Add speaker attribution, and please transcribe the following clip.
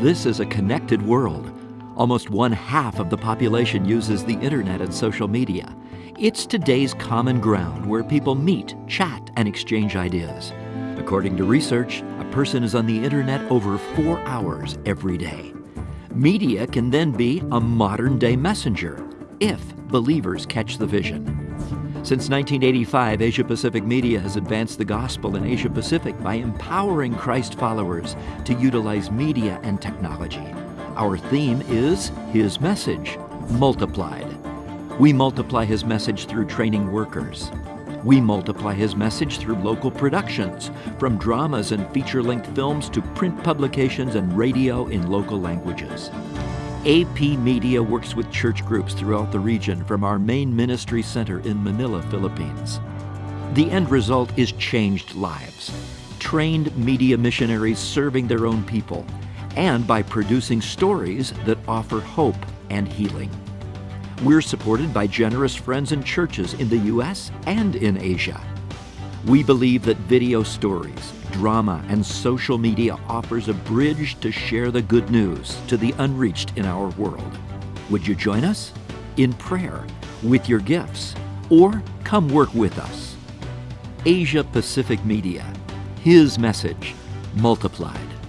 Speaker 1: This is a connected world. Almost one half of the population uses the internet and social media. It's today's common ground where people meet, chat, and exchange ideas. According to research, a person is on the internet over four hours every day. Media can then be a modern day messenger if believers catch the vision. Since 1985, Asia Pacific Media has advanced the gospel in Asia Pacific by empowering Christ followers to utilize media and technology. Our theme is His Message Multiplied. We multiply His message through training workers. We multiply His message through local productions, from dramas and feature length films to print publications and radio in local languages. AP Media works with church groups throughout the region from our main ministry center in Manila, Philippines. The end result is changed lives, trained media missionaries serving their own people, and by producing stories that offer hope and healing. We're supported by generous friends and churches in the U.S. and in Asia. We believe that video stories, drama, and social media offers a bridge to share the good news to the unreached in our world. Would you join us? In prayer, with your gifts, or come work with us. Asia Pacific Media, His message multiplied.